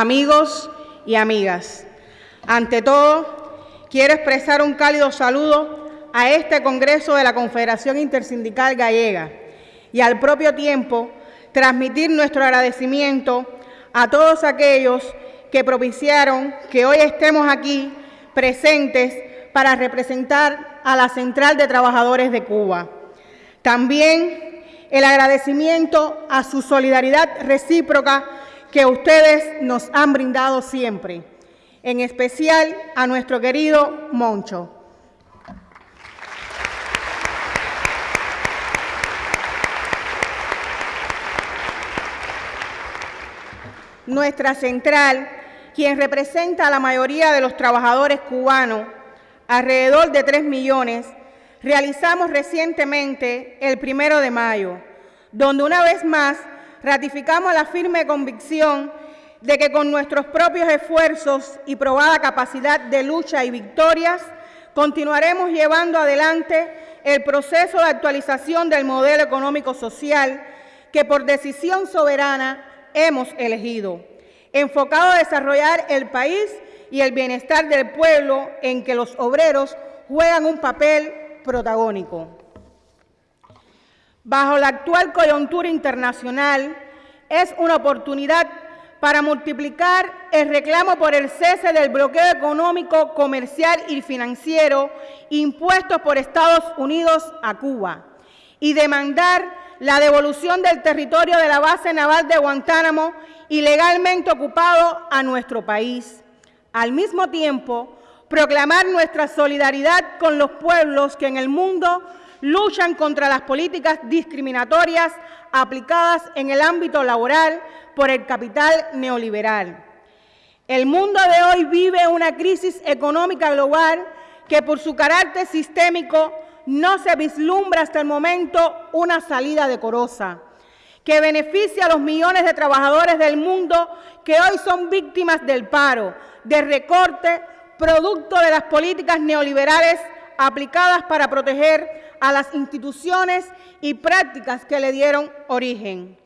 amigos y amigas. Ante todo, quiero expresar un cálido saludo a este Congreso de la Confederación Intersindical Gallega y al propio tiempo transmitir nuestro agradecimiento a todos aquellos que propiciaron que hoy estemos aquí presentes para representar a la Central de Trabajadores de Cuba. También el agradecimiento a su solidaridad recíproca que ustedes nos han brindado siempre, en especial a nuestro querido Moncho. Nuestra central, quien representa a la mayoría de los trabajadores cubanos, alrededor de 3 millones, realizamos recientemente el primero de mayo, donde una vez más ratificamos la firme convicción de que con nuestros propios esfuerzos y probada capacidad de lucha y victorias, continuaremos llevando adelante el proceso de actualización del modelo económico-social que por decisión soberana hemos elegido, enfocado a desarrollar el país y el bienestar del pueblo en que los obreros juegan un papel protagónico. Bajo la actual coyuntura internacional, es una oportunidad para multiplicar el reclamo por el cese del bloqueo económico, comercial y financiero impuestos por Estados Unidos a Cuba y demandar la devolución del territorio de la base naval de Guantánamo ilegalmente ocupado a nuestro país. Al mismo tiempo, proclamar nuestra solidaridad con los pueblos que en el mundo luchan contra las políticas discriminatorias aplicadas en el ámbito laboral por el capital neoliberal. El mundo de hoy vive una crisis económica global que por su carácter sistémico no se vislumbra hasta el momento una salida decorosa que beneficie a los millones de trabajadores del mundo que hoy son víctimas del paro, de recorte, producto de las políticas neoliberales aplicadas para proteger a las instituciones y prácticas que le dieron origen.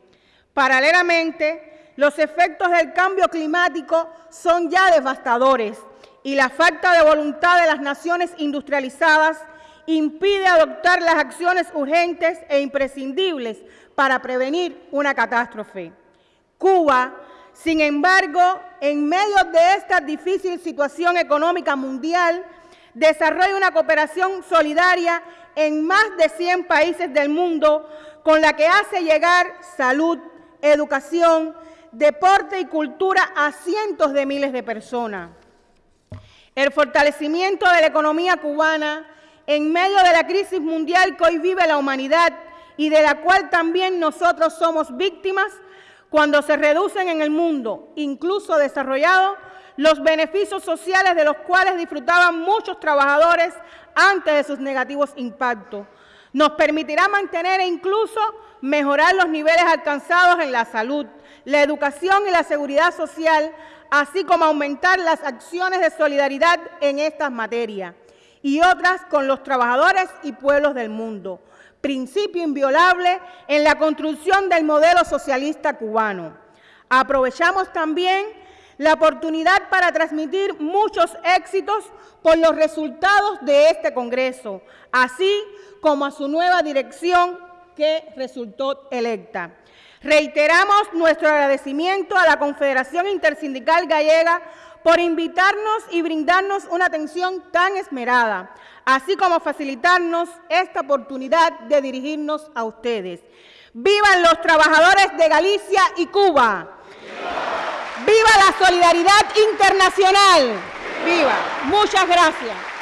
Paralelamente, los efectos del cambio climático son ya devastadores y la falta de voluntad de las naciones industrializadas impide adoptar las acciones urgentes e imprescindibles para prevenir una catástrofe. Cuba, sin embargo, en medio de esta difícil situación económica mundial, desarrolla una cooperación solidaria en más de 100 países del mundo con la que hace llegar salud, educación, deporte y cultura a cientos de miles de personas. El fortalecimiento de la economía cubana en medio de la crisis mundial que hoy vive la humanidad y de la cual también nosotros somos víctimas cuando se reducen en el mundo, incluso desarrollado, los beneficios sociales de los cuales disfrutaban muchos trabajadores antes de sus negativos impactos. Nos permitirá mantener e incluso mejorar los niveles alcanzados en la salud, la educación y la seguridad social, así como aumentar las acciones de solidaridad en estas materias y otras con los trabajadores y pueblos del mundo, principio inviolable en la construcción del modelo socialista cubano. Aprovechamos también la oportunidad para transmitir muchos éxitos por los resultados de este Congreso, así como a su nueva dirección que resultó electa. Reiteramos nuestro agradecimiento a la Confederación Intersindical Gallega por invitarnos y brindarnos una atención tan esmerada, así como facilitarnos esta oportunidad de dirigirnos a ustedes. ¡Vivan los trabajadores de Galicia y Cuba! ¡Viva, la solidaridad internacional! ¡Viva! Muchas gracias.